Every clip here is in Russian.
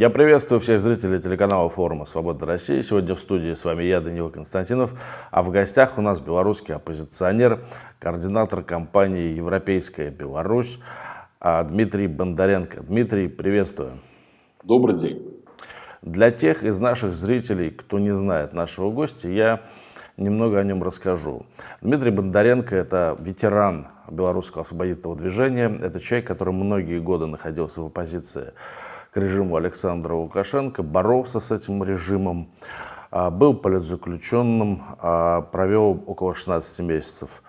Я приветствую всех зрителей телеканала форума «Свобода России». Сегодня в студии с вами я, Данила Константинов, а в гостях у нас белорусский оппозиционер, координатор компании «Европейская Беларусь» а, Дмитрий Бондаренко. Дмитрий, приветствую. Добрый день. Для тех из наших зрителей, кто не знает нашего гостя, я немного о нем расскажу. Дмитрий Бондаренко – это ветеран белорусского освободительного движения. Это человек, который многие годы находился в оппозиции к режиму Александра Лукашенко, боролся с этим режимом, а, был политзаключенным, а, провел около 16 месяцев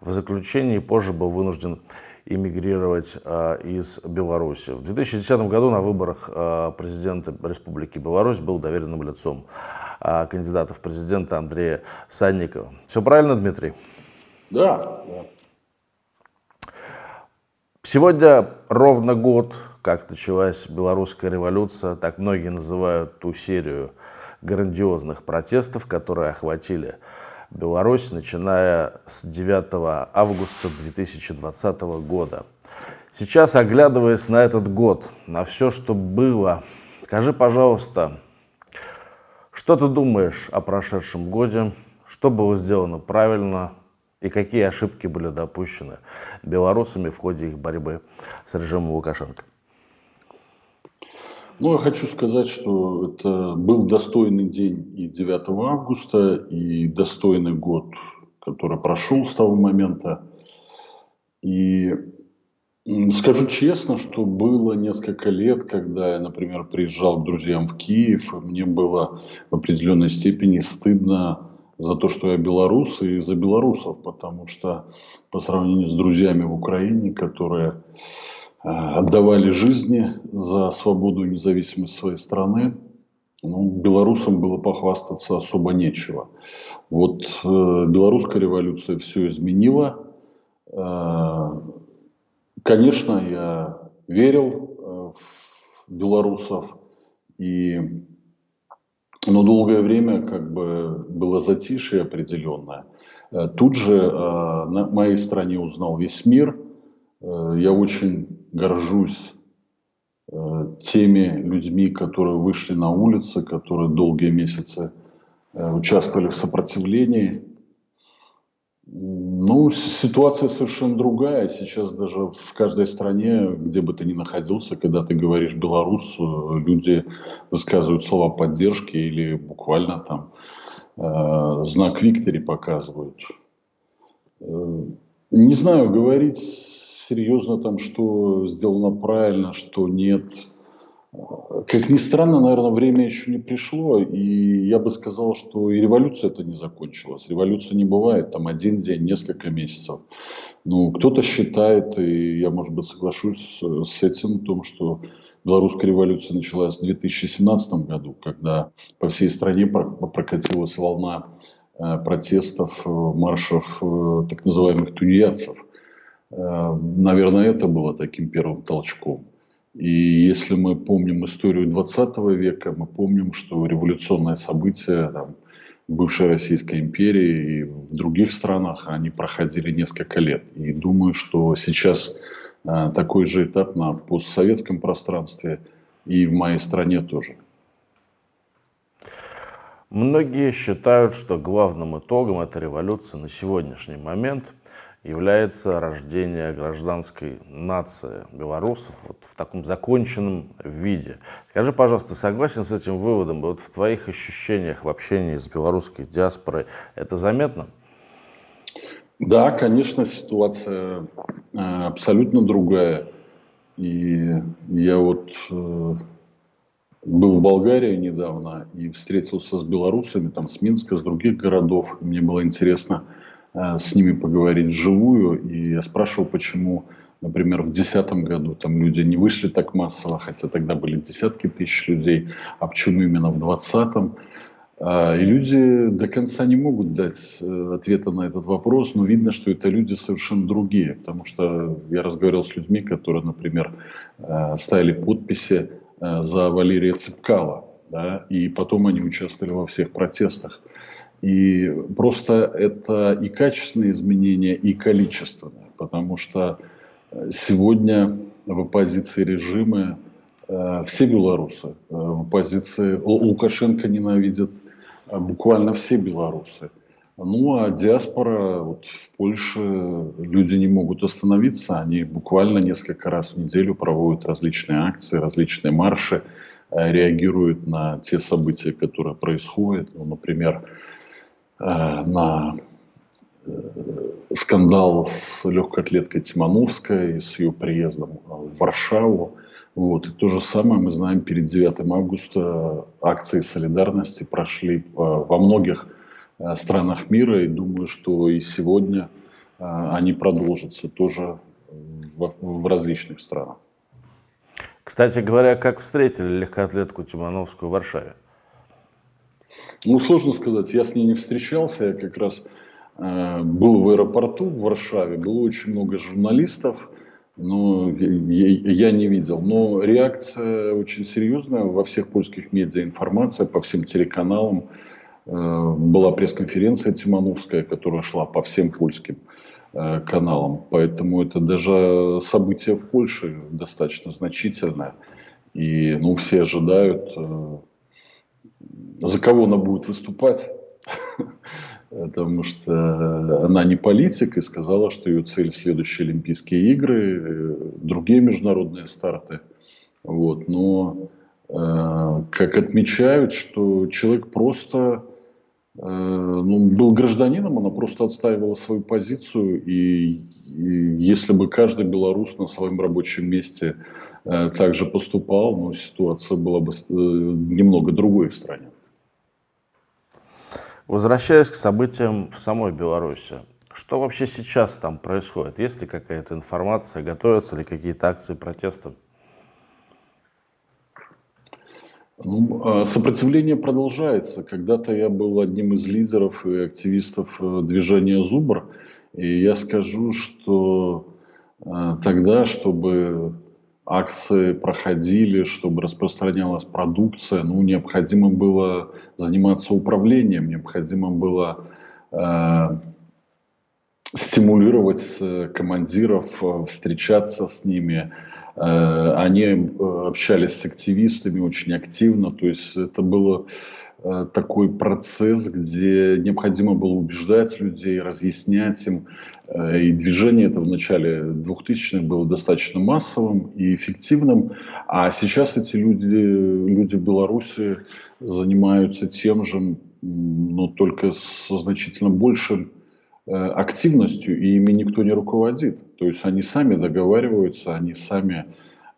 в заключении, позже был вынужден эмигрировать а, из Беларуси. В 2010 году на выборах президента Республики Беларусь был доверенным лицом кандидата в президента Андрея Санникова. Все правильно, Дмитрий? Да. Сегодня ровно год как началась белорусская революция, так многие называют ту серию грандиозных протестов, которые охватили Беларусь, начиная с 9 августа 2020 года. Сейчас, оглядываясь на этот год, на все, что было, скажи, пожалуйста, что ты думаешь о прошедшем годе, что было сделано правильно и какие ошибки были допущены белорусами в ходе их борьбы с режимом Лукашенко? Ну, я хочу сказать, что это был достойный день и 9 августа, и достойный год, который прошел с того момента. И скажу честно, что было несколько лет, когда я, например, приезжал к друзьям в Киев, и мне было в определенной степени стыдно за то, что я белорус, и за белорусов, потому что по сравнению с друзьями в Украине, которые отдавали жизни за свободу и независимость своей страны, ну, белорусам было похвастаться особо нечего. Вот э, белорусская революция все изменила. Э, конечно, я верил э, в белорусов, и, но долгое время как бы было затишье определенное. Э, тут же э, на моей стране узнал весь мир. Э, я очень горжусь э, теми людьми, которые вышли на улицы, которые долгие месяцы э, участвовали в сопротивлении. Ну, ситуация совершенно другая. Сейчас даже в каждой стране, где бы ты ни находился, когда ты говоришь белорус, э, люди высказывают слова поддержки или буквально там э, знак Виктори показывают. Не знаю, говорить серьезно там, что сделано правильно, что нет. Как ни странно, наверное, время еще не пришло, и я бы сказал, что и революция это не закончилась. Революция не бывает там один день, несколько месяцев. Ну, кто-то считает, и я, может быть, соглашусь с этим, в том, что белорусская революция началась в 2017 году, когда по всей стране прокатилась волна э, протестов, э, маршев э, так называемых тунеядцев. Э, наверное, это было таким первым толчком. И если мы помним историю 20 века, мы помним, что революционные события там, бывшей Российской империи и в других странах, они проходили несколько лет. И думаю, что сейчас э, такой же этап на постсоветском пространстве и в моей стране тоже. Многие считают, что главным итогом этой революции на сегодняшний момент – является рождение гражданской нации белорусов вот в таком законченном виде. Скажи, пожалуйста, согласен с этим выводом? Вот в твоих ощущениях в общении с белорусской диаспорой это заметно? Да, конечно, ситуация э, абсолютно другая. И я вот э, был в Болгарии недавно и встретился с белорусами, там, с Минска, с других городов. Мне было интересно, с ними поговорить вживую. И я спрашивал, почему, например, в 2010 году там люди не вышли так массово, хотя тогда были десятки тысяч людей, а почему именно в 2020 а, и люди до конца не могут дать э, ответа на этот вопрос, но видно, что это люди совершенно другие, потому что я разговаривал с людьми, которые, например, э, ставили подписи за Валерия Цепкала, да, и потом они участвовали во всех протестах. И просто это и качественные изменения, и количественные, потому что сегодня в оппозиции режима э, все белорусы в оппозиции. Лукашенко ненавидит буквально все белорусы. Ну, а диаспора, вот в Польше люди не могут остановиться, они буквально несколько раз в неделю проводят различные акции, различные марши, э, реагируют на те события, которые происходят. Ну, например, э, на э, скандал с легкой атлеткой Тимановской, с ее приездом в Варшаву. Вот. И то же самое мы знаем, перед 9 августа акции солидарности прошли во многих Э, странах мира, и думаю, что и сегодня э, они продолжатся тоже в, в различных странах. Кстати говоря, как встретили легкоатлетку Тимановскую в Варшаве? Ну, сложно сказать. Я с ней не встречался. Я как раз э, был в аэропорту в Варшаве. Было очень много журналистов, но я, я не видел. Но реакция очень серьезная. Во всех польских медиа информация, по всем телеканалам. Э, была пресс-конференция Тимановская, которая шла по всем польским э, каналам. Поэтому это даже событие в Польше достаточно значительное. И ну, все ожидают, э, за кого она будет выступать. Потому что она не политик и сказала, что ее цель следующие Олимпийские игры, другие международные старты. Вот. Но, как отмечают, что человек просто Э, ну, был гражданином, она просто отстаивала свою позицию, и, и если бы каждый белорус на своем рабочем месте э, также поступал, ну, ситуация была бы э, немного другой в стране. Возвращаясь к событиям в самой Беларуси, что вообще сейчас там происходит? Есть ли какая-то информация, готовятся ли какие-то акции протеста? Ну, а сопротивление продолжается. Когда-то я был одним из лидеров и активистов э, движения «Зубр», и я скажу, что э, тогда, чтобы акции проходили, чтобы распространялась продукция, ну, необходимо было заниматься управлением, необходимо было э, стимулировать э, командиров, встречаться с ними, они э, общались с активистами очень активно, то есть это было э, такой процесс, где необходимо было убеждать людей, разъяснять им. И движение это в начале 2000-х было достаточно массовым и эффективным, а сейчас эти люди, люди Беларуси занимаются тем же, но только со значительно большим Э, активностью, и ими никто не руководит. То есть они сами договариваются, они сами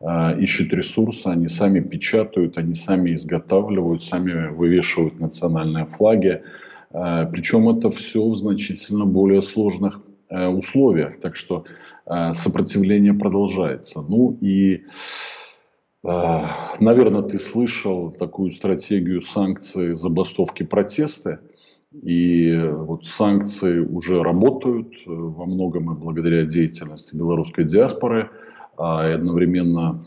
э, ищут ресурсы, они сами печатают, они сами изготавливают, сами вывешивают национальные флаги. Э, причем это все в значительно более сложных э, условиях. Так что э, сопротивление продолжается. Ну и э, Наверное, ты слышал такую стратегию санкций, забастовки, протесты. И вот санкции уже работают э, во многом и благодаря деятельности белорусской диаспоры, а одновременно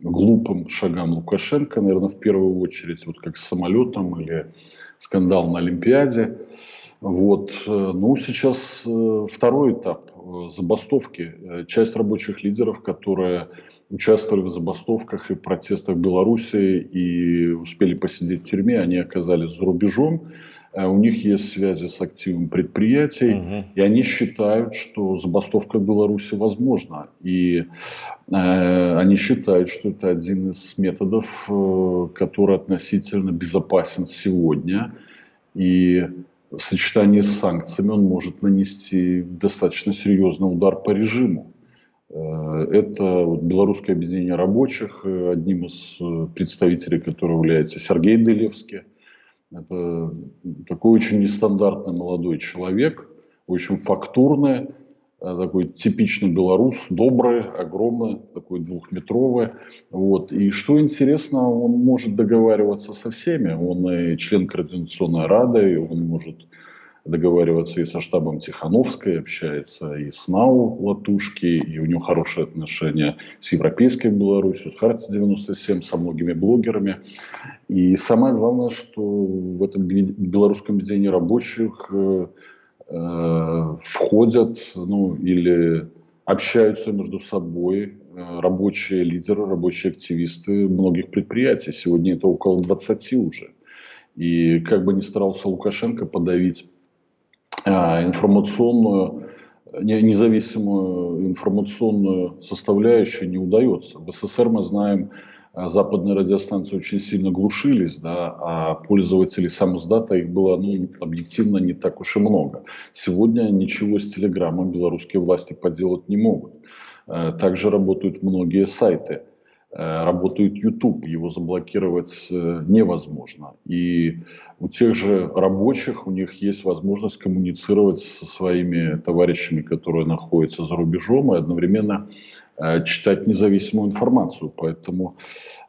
глупым шагам Лукашенко, наверное, в первую очередь, вот как с самолетом или скандал на Олимпиаде. Вот. Э, ну, сейчас э, второй этап забастовки. Часть рабочих лидеров, которые участвовали в забастовках и протестах в Беларуси и успели посидеть в тюрьме, они оказались за рубежом. Э, у них есть связи с активом предприятий, угу. и они считают, что забастовка в Беларуси возможна. И э, они считают, что это один из методов, э, который относительно безопасен сегодня. И в сочетании с санкциями он может нанести достаточно серьезный удар по режиму. Э, это вот белорусское объединение рабочих, э, одним из представителей которого является Сергей Делевский. Это такой очень нестандартный молодой человек, очень фактурный, э, такой типичный белорус, добрый, огромный, такой двухметровый. Вот. И что интересно, он может договариваться со всеми. Он и член Координационной Рады, и он может договариваться и со штабом Тихановской, общается и с НАУ Латушки, и у него хорошие отношения с Европейской Беларусью, с Харти 97, со многими блогерами. И самое главное, что в этом белорусском объединении рабочих э, э, входят ну, или общаются между собой э, рабочие лидеры, рабочие активисты многих предприятий. Сегодня это около 20 уже. И как бы ни старался Лукашенко подавить информационную, независимую информационную составляющую, не удается. В СССР мы знаем, а, западные радиостанции очень сильно глушились, да, а пользователей самоздата их было ну, объективно не так уж и много. Сегодня ничего с Телеграмом белорусские власти поделать не могут. Э, также работают многие сайты. Э, работает YouTube, его заблокировать э, невозможно. И у тех же рабочих, у них есть возможность коммуницировать со своими товарищами, которые находятся за рубежом, и одновременно читать независимую информацию. Поэтому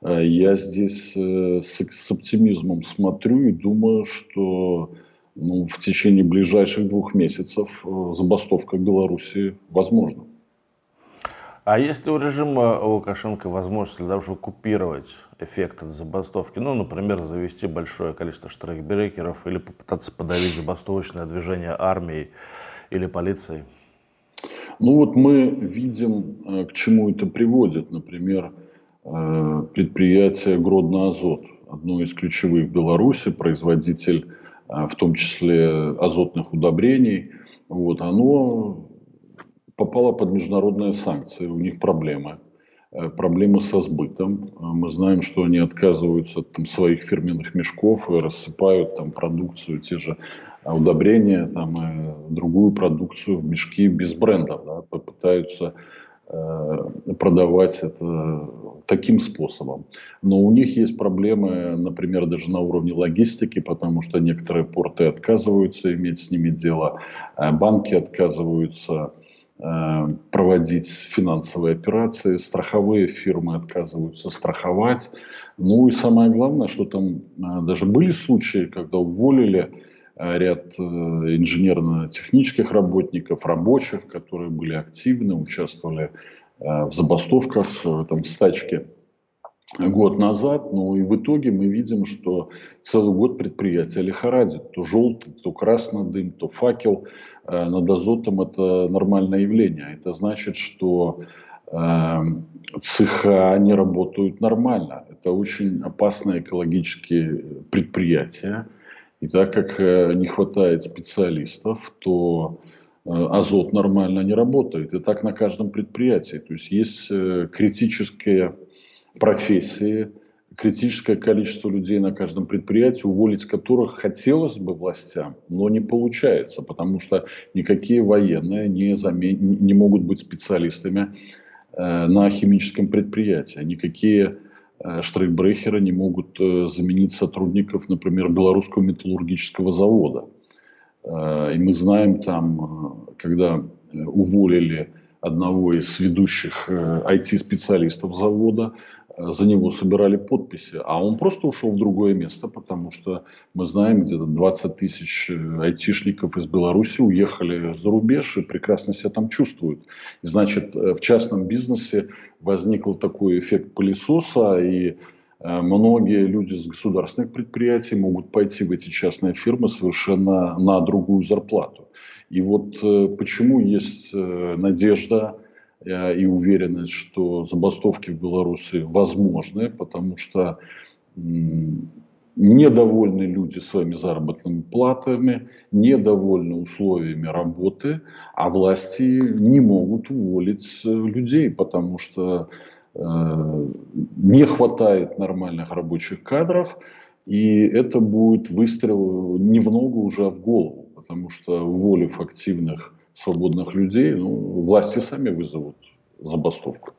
я здесь с оптимизмом смотрю и думаю, что ну, в течение ближайших двух месяцев забастовка в Беларуси возможна. А есть ли у режима Лукашенко возможность для того, чтобы купировать эффект от забастовки? Ну, например, завести большое количество штрейкбрекеров или попытаться подавить забастовочное движение армии или полицией? Ну вот мы видим, э, к чему это приводит. Например, э, предприятие Гродно-Азот, одно из ключевых в Беларуси, производитель э, в том числе азотных удобрений, вот, оно попала под международные санкции, у них проблемы. Э, проблемы со сбытом. Э, мы знаем, что они отказываются от там, своих фирменных мешков и рассыпают там продукцию, те же э, удобрения, там, и другую продукцию в мешки без брендов. Да, попытаются э, продавать это таким способом. Но у них есть проблемы, например, даже на уровне логистики, потому что некоторые порты отказываются иметь с ними дело, банки отказываются Э, проводить финансовые операции, страховые фирмы отказываются страховать. Ну и самое главное, что там э, даже были случаи, когда уволили э, ряд инженерно-технических работников, рабочих, которые были активны, участвовали в забастовках, там, стачке год назад, но и в итоге мы видим, что целый год предприятие лихорадит. То желтый, то красный дым, то факел э, над азотом – это нормальное явление. Это значит, что э, цеха не работают нормально. Это очень опасные экологические предприятия. И так как э, не хватает специалистов, то азот нормально не работает. И так на каждом предприятии. То есть есть критические профессии, критическое количество людей на каждом предприятии, уволить которых хотелось бы властям, но не получается, потому что никакие военные не, замен... не могут быть специалистами э, на химическом предприятии, никакие э, штрейкбрехеры не могут э, заменить сотрудников, например, белорусского металлургического завода. Э, и мы знаем там, э, когда уволили одного из ведущих IT-специалистов э, завода, э, за него собирали подписи, а он просто ушел в другое место, потому что мы знаем, где-то 20 тысяч э, айтишников из Беларуси уехали за рубеж и прекрасно себя там чувствуют. И значит, в частном бизнесе возникл такой эффект пылесоса, и многие люди с государственных предприятий могут пойти в эти частные фирмы совершенно на другую зарплату. И вот э, почему есть э, надежда э, и уверенность, что забастовки в Беларуси возможны, потому что недовольны люди своими заработными платами, недовольны условиями работы, а власти не могут уволить людей, потому что э, не хватает нормальных рабочих кадров, и это будет выстрел не в ногу уже, а в голову потому что уволив активных свободных людей, ну, власти сами вызовут забастовку.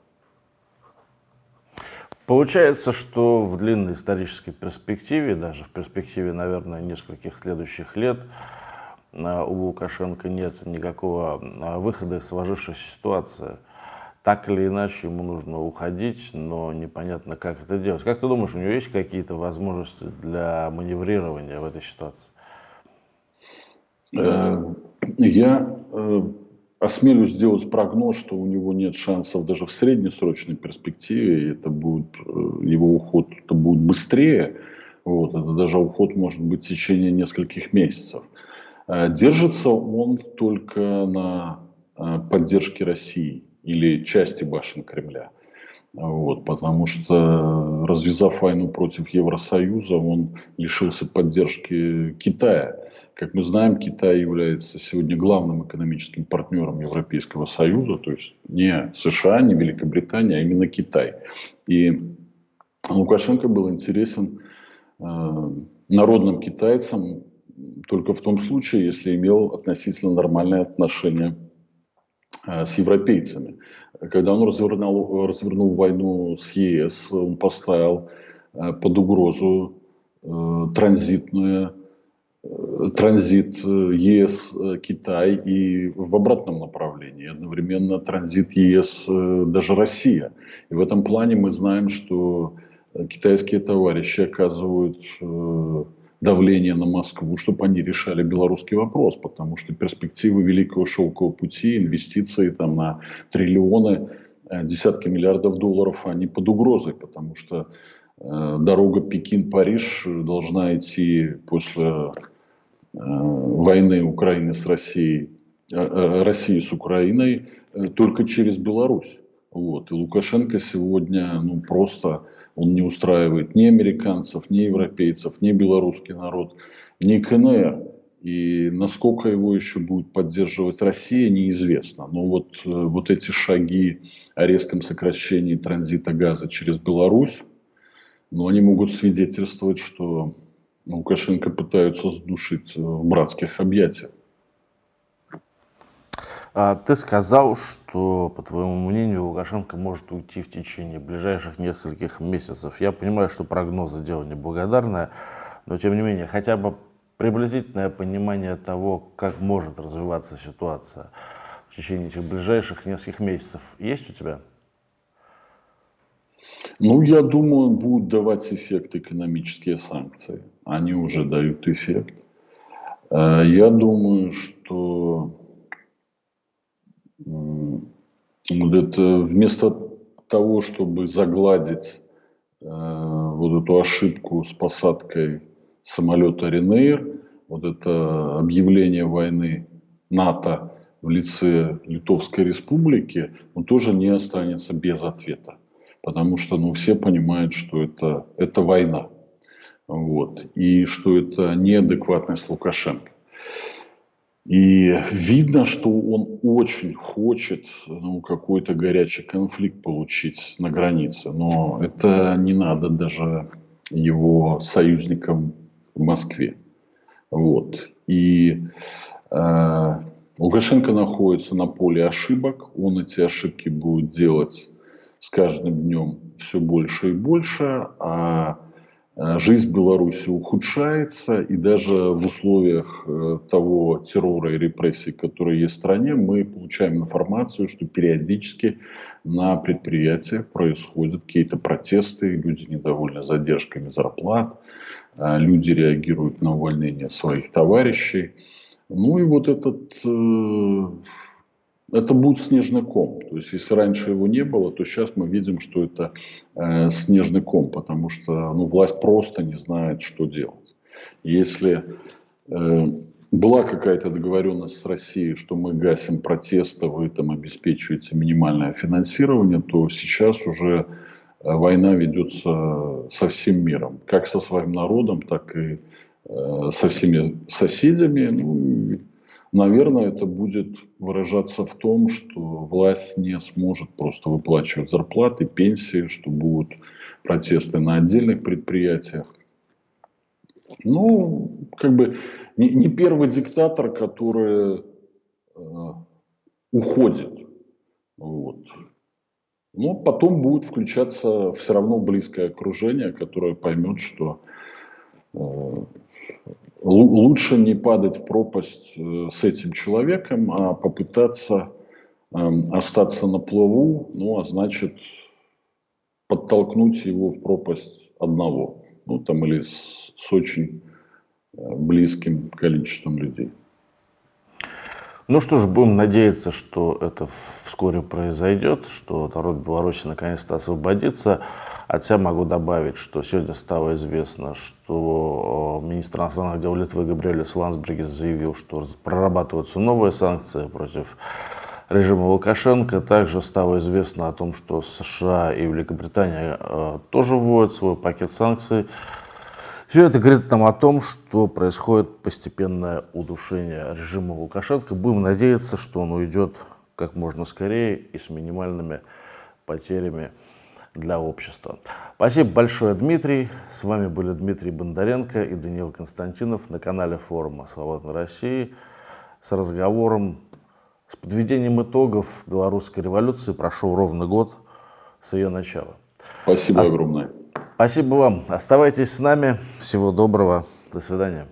Получается, что в длинной исторической перспективе, даже в перспективе, наверное, нескольких следующих лет, а, у Лукашенко нет никакого а, выхода из сложившейся ситуации. Так или иначе ему нужно уходить, но непонятно, как это делать. Как ты думаешь, у него есть какие-то возможности для маневрирования в этой ситуации? Э, я э, осмелюсь сделать прогноз, что у него нет шансов даже в среднесрочной перспективе, и это будет, э, его уход это будет быстрее, вот, это даже уход может быть в течение нескольких месяцев. Держится он только на поддержке России или части башен Кремля. Вот, потому что, развязав войну против Евросоюза, он лишился поддержки Китая. Как мы знаем, Китай является сегодня главным экономическим партнером Европейского Союза, то есть не США, не Великобритания, а именно Китай. И Лукашенко был интересен э, народным китайцам только в том случае, если имел относительно нормальные отношения э, с европейцами. Когда он развернул, развернул войну с ЕС, он поставил э, под угрозу э, транзитную транзит ЕС Китай и в обратном направлении. Одновременно транзит ЕС даже Россия. И в этом плане мы знаем, что китайские товарищи оказывают давление на Москву, чтобы они решали белорусский вопрос, потому что перспективы Великого Шелкового пути, инвестиции там на триллионы, э, десятки миллиардов долларов, они под угрозой, потому что э, дорога Пекин-Париж должна идти после э, войны Украины с Россией, э, э России с Украиной э, только через Беларусь. Вот. И Лукашенко сегодня ну, просто он не устраивает ни американцев, ни европейцев, ни белорусский народ, ни КНР. И насколько его еще будет поддерживать Россия, неизвестно. Но вот, э, вот эти шаги о резком сокращении транзита газа через Беларусь, но ну, они могут свидетельствовать, что Лукашенко пытаются сдушить в братских объятиях. А ты сказал, что, по твоему мнению, Лукашенко может уйти в течение ближайших нескольких месяцев. Я понимаю, что прогнозы дело неблагодарное, но тем не менее, хотя бы приблизительное понимание того, как может развиваться ситуация в течение этих ближайших нескольких месяцев, есть у тебя? Ну, я думаю, будут давать эффект экономические санкции. Они уже дают эффект. Э, я думаю, что это вместо того, чтобы загладить э, вот эту ошибку с посадкой самолета Ренейр, вот это объявление войны НАТО в лице Литовской Республики, он тоже не останется без ответа. Потому что ну, все понимают, что это, это война. Вот, и что это неадекватность Лукашенко. И видно, что он очень хочет ну, какой-то горячий конфликт получить на границе. Но это не надо даже его союзникам в Москве. Вот. И э, Лукашенко находится на поле ошибок. Он эти ошибки будет делать с каждым днем все больше и больше. А Э, жизнь Беларуси ухудшается, и даже в условиях э, того террора и репрессий, которые есть в стране, мы получаем информацию, что периодически на предприятиях происходят какие-то протесты, люди недовольны задержками зарплат, э, люди реагируют на увольнение своих товарищей. Ну и вот этот это будет снежный ком. То есть, если раньше его не было, то сейчас мы видим, что это э, снежный ком, потому что ну, власть просто не знает, что делать. Если э, была какая-то договоренность с Россией, что мы гасим протесты, вы там обеспечиваете минимальное финансирование, то сейчас уже э, война ведется со всем миром, как со своим народом, так и э, со всеми соседями. Ну, Наверное, это будет выражаться в том, что власть не сможет просто выплачивать зарплаты, пенсии, что будут протесты на отдельных предприятиях. Ну, как бы не, не первый диктатор, который э, уходит. Вот. Но потом будет включаться все равно близкое окружение, которое поймет, что э, лучше не падать в пропасть э, с этим человеком, а попытаться эм, остаться на плаву, ну, а значит, подтолкнуть его в пропасть одного, ну, там, или с, с очень э, близким количеством людей. Ну что ж, будем надеяться, что это вскоре произойдет, что народ Беларуси наконец-то освободится. От себя могу добавить, что сегодня стало известно, что э, министр иностранных дел Литвы Габриэль Лансбергес заявил, что прорабатываются новые санкции против режима Лукашенко. Также стало известно о том, что США и Великобритания э, тоже вводят свой пакет санкций. Все это говорит нам о том, что происходит постепенное удушение режима Лукашенко. Будем надеяться, что он уйдет как можно скорее и с минимальными потерями для общества. Спасибо большое, Дмитрий. С вами были Дмитрий Бондаренко и Даниил Константинов на канале форума «Свободной России» с разговором, с подведением итогов белорусской революции. Прошел ровно год с ее начала. Спасибо Ост... огромное. Спасибо вам. Оставайтесь с нами. Всего доброго. До свидания.